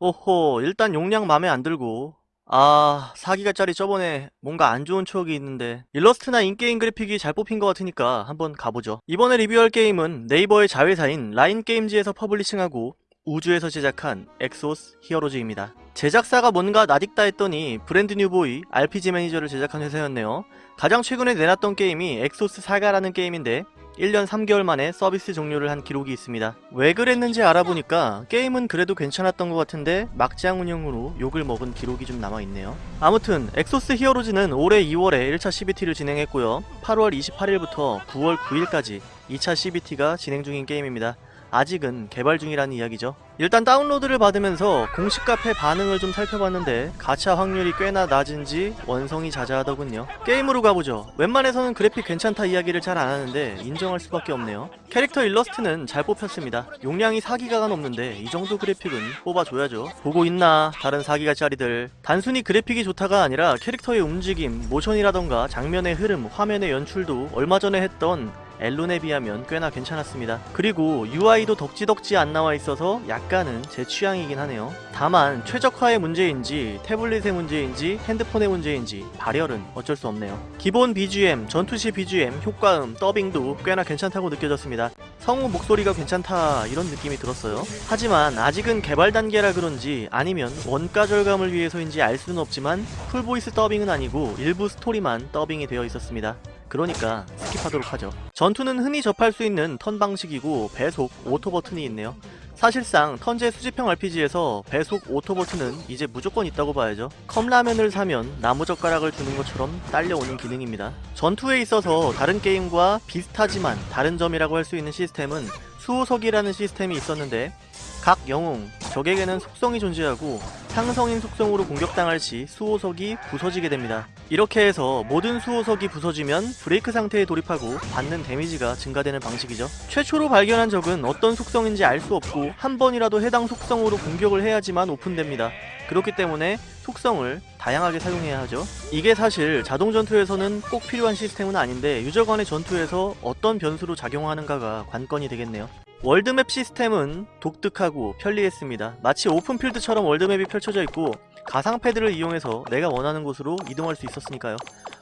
오호 일단 용량 맘에 안 들고. 아 4기가짜리 저번에 뭔가 안 좋은 추억이 있는데. 일러스트나 in-game 그래픽이 잘 뽑힌 것 같으니까 한번 가보죠. 이번에 리뷰할 게임은 네이버의 자회사인 라인게임즈에서 publishing하고 우주에서 제작한 엑소스 히어로즈입니다. 제작사가 뭔가 낯익다 했더니 브랜드 뉴보이 RPG 매니저를 제작한 회사였네요. 가장 최근에 내놨던 게임이 엑소스 사가라는 게임인데 1년 3개월 만에 서비스 종료를 한 기록이 있습니다. 왜 그랬는지 알아보니까 게임은 그래도 괜찮았던 것 같은데 막장 운영으로 욕을 먹은 기록이 좀 남아있네요. 아무튼 엑소스 히어로즈는 올해 2월에 1차 CBT를 진행했고요. 8월 28일부터 9월 9일까지 2차 CBT가 진행 중인 게임입니다. 아직은 개발 중이라는 이야기죠. 일단 다운로드를 받으면서 공식 카페 반응을 좀 살펴봤는데 가차 확률이 꽤나 낮은지 원성이 자자하더군요. 게임으로 가보죠. 웬만해서는 그래픽 괜찮다 이야기를 잘 안하는데 인정할 수밖에 없네요. 캐릭터 일러스트는 잘 뽑혔습니다. 용량이 4기가가 넘는데 이 정도 그래픽은 뽑아줘야죠. 보고 있나 다른 4기가짜리들. 단순히 그래픽이 좋다가 아니라 캐릭터의 움직임, 모션이라던가 장면의 흐름, 화면의 연출도 얼마 전에 했던 엘론에 비하면 꽤나 괜찮았습니다. 그리고 UI도 덕지덕지 안 나와 있어서 약간은 제 취향이긴 하네요. 다만 최적화의 문제인지 태블릿의 문제인지 핸드폰의 문제인지 발열은 어쩔 수 없네요. 기본 BGM, 전투시 BGM, 효과음, 더빙도 꽤나 괜찮다고 느껴졌습니다. 성우 목소리가 괜찮다 이런 느낌이 들었어요. 하지만 아직은 개발 단계라 그런지 아니면 원가 절감을 위해서인지 알 수는 없지만 full voice 더빙은 아니고 일부 스토리만 더빙이 되어 있었습니다. 그러니까 skip하도록 하죠. 전투는 흔히 접할 수 있는 턴 방식이고 배속, auto 버튼이 있네요. 사실상 턴제 수집형 RPG에서 배속 auto 버튼은 이제 무조건 있다고 봐야죠. 컵라면을 사면 나무젓가락을 주는 것처럼 딸려오는 기능입니다. 전투에 있어서 다른 게임과 비슷하지만 다른 점이라고 할 수 있는 시스템은 수호석이라는 시스템이 있었는데 각 영웅, 적에게는 속성이 존재하고 상성인 속성으로 공격당할 시 수호석이 부서지게 됩니다. 이렇게 해서 모든 수호석이 부서지면 브레이크 상태에 돌입하고 받는 데미지가 증가되는 방식이죠. 최초로 발견한 적은 어떤 속성인지 알 수 없고 한 번이라도 해당 속성으로 공격을 해야지만 오픈됩니다. 그렇기 때문에 속성을 다양하게 사용해야 하죠. 이게 사실 자동 전투에서는 꼭 필요한 시스템은 아닌데 유저 간의 전투에서 어떤 변수로 작용하는가가 관건이 되겠네요. 월드맵 시스템은 독특하고 편리했습니다. 마치 오픈필드처럼 월드맵이 펼쳐져 있고 가상 패드를 이용해서 내가 원하는 곳으로 이동할 수 있었으니까요.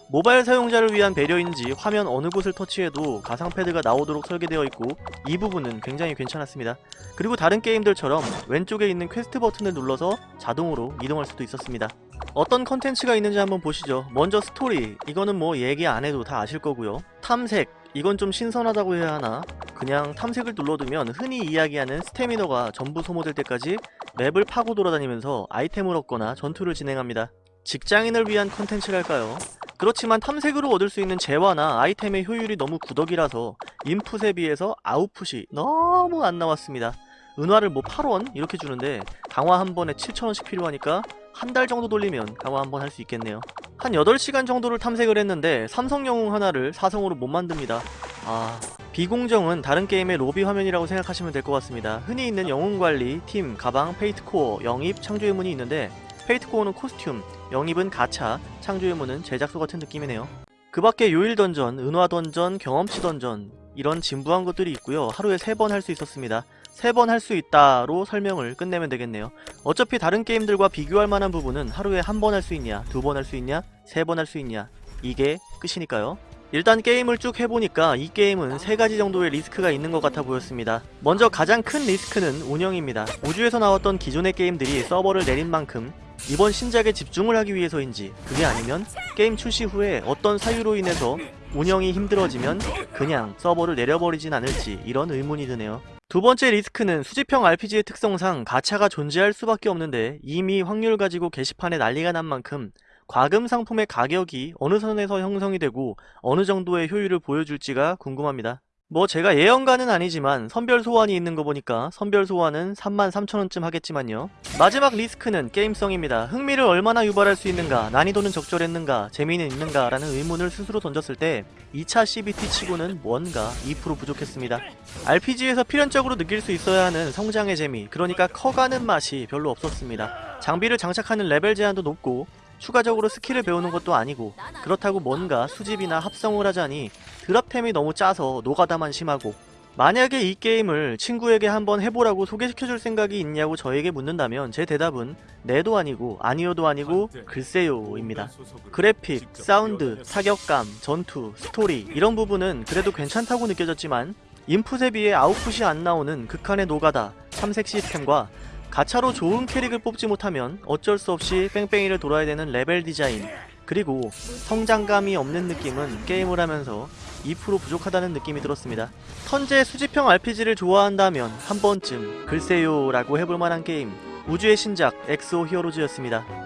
모바일 사용자를 위한 배려인지 화면 어느 곳을 터치해도 가상 패드가 나오도록 설계되어 있고 이 부분은 굉장히 괜찮았습니다. 그리고 다른 게임들처럼 왼쪽에 있는 퀘스트 버튼을 눌러서 자동으로 이동할 수도 있었습니다. 어떤 컨텐츠가 있는지 한번 보시죠. 먼저 스토리, 이거는 뭐 얘기 안 해도 다 아실 거고요. 탐색, 이건 좀 신선하다고 해야 하나? 그냥 탐색을 눌러두면 흔히 이야기하는 스태미너가 전부 소모될 때까지 맵을 파고 돌아다니면서 아이템을 얻거나 전투를 진행합니다. 직장인을 위한 컨텐츠랄까요? 그렇지만 탐색으로 얻을 수 있는 재화나 아이템의 효율이 너무 구더기라서 인풋에 비해서 아웃풋이 너무 안 나왔습니다. 은화를 뭐 8원? 이렇게 주는데 강화 한 번에 7천원씩 필요하니까 한 달 정도 돌리면 강화 한 번 할 수 있겠네요. 한 8시간 정도를 탐색을 했는데 삼성 영웅 하나를 사성으로 못 만듭니다. 아... 비공정은 다른 게임의 로비 화면이라고 생각하시면 될 것 같습니다. 흔히 있는 영웅 관리, 팀, 가방, Fate Core, 영입, 창조의 문이 있는데 Fate Core는 costume, 영입은 가차, 창조의 문은 제작소 같은 느낌이네요. 그 밖에 요일 던전, 은화 던전, 경험치 던전 이런 진부한 것들이 있고요. 하루에 3번 할 수 있었습니다. 3번 할 수 있다로 설명을 끝내면 되겠네요. 어차피 다른 게임들과 비교할 만한 부분은 하루에 한 번 할 수 있냐, 두 번 할 수 있냐, 세 번 할 수 있냐 이게 끝이니까요. 일단 게임을 쭉 해보니까 이 게임은 세 가지 정도의 리스크가 있는 것 같아 보였습니다. 먼저 가장 큰 리스크는 운영입니다. 우주에서 나왔던 기존의 게임들이 서버를 내린 만큼 이번 신작에 집중을 하기 위해서인지 그게 아니면 게임 출시 후에 어떤 사유로 인해서 운영이 힘들어지면 그냥 서버를 내려버리진 않을지 이런 의문이 드네요. 두 번째 리스크는 수집형 RPG의 특성상 가차가 존재할 수밖에 없는데 이미 확률 가지고 게시판에 난리가 난 만큼 과금 상품의 가격이 어느 선에서 형성이 되고 어느 정도의 효율을 보여줄지가 궁금합니다. 뭐 제가 예언가는 아니지만 선별 소환이 있는 거 보니까 선별 소환은 33,000원쯤 하겠지만요. 마지막 리스크는 게임성입니다. 흥미를 얼마나 유발할 수 있는가, 난이도는 적절했는가, 재미는 있는가 라는 의문을 스스로 던졌을 때 2차 CBT 치고는 뭔가 2% 부족했습니다. RPG에서 필연적으로 느낄 수 있어야 하는 성장의 재미, 그러니까 커가는 맛이 별로 없었습니다. 장비를 장착하는 레벨 제한도 높고 추가적으로 스킬을 배우는 것도 아니고 그렇다고 뭔가 수집이나 합성을 하자니 drop템이 너무 짜서 노가다만 심하고 만약에 이 게임을 친구에게 한번 해보라고 소개시켜줄 생각이 있냐고 저에게 묻는다면 제 대답은 네도 아니고 아니요도 아니고 글쎄요입니다. 그래픽, 사운드, 타격감, 전투, 스토리 이런 부분은 그래도 괜찮다고 느껴졌지만 인풋에 비해 아웃풋이 안 나오는 극한의 노가다, 탐색 시스템과 가차로 좋은 캐릭을 뽑지 못하면 어쩔 수 없이 뺑뺑이를 돌아야 되는 레벨 디자인 그리고 성장감이 없는 느낌은 게임을 하면서 2% 부족하다는 느낌이 들었습니다. 턴제 수집형 RPG를 좋아한다면 한 번쯤 글쎄요 라고 해볼 만한 게임 우주의 신작 엑소 히어로즈였습니다.